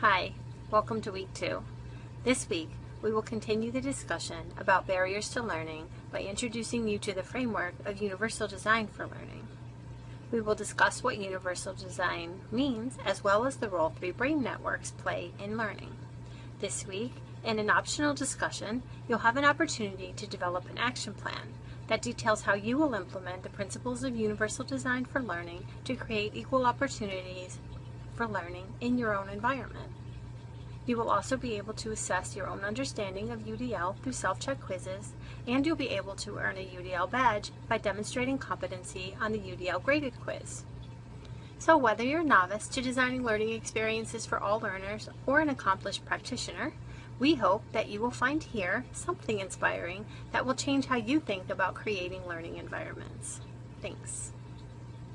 Hi, welcome to week two. This week, we will continue the discussion about barriers to learning by introducing you to the framework of universal design for learning. We will discuss what universal design means as well as the role three brain networks play in learning. This week, in an optional discussion, you'll have an opportunity to develop an action plan that details how you will implement the principles of universal design for learning to create equal opportunities for learning in your own environment. You will also be able to assess your own understanding of UDL through self-check quizzes, and you'll be able to earn a UDL badge by demonstrating competency on the UDL graded quiz. So whether you're a novice to designing learning experiences for all learners or an accomplished practitioner, we hope that you will find here something inspiring that will change how you think about creating learning environments. Thanks.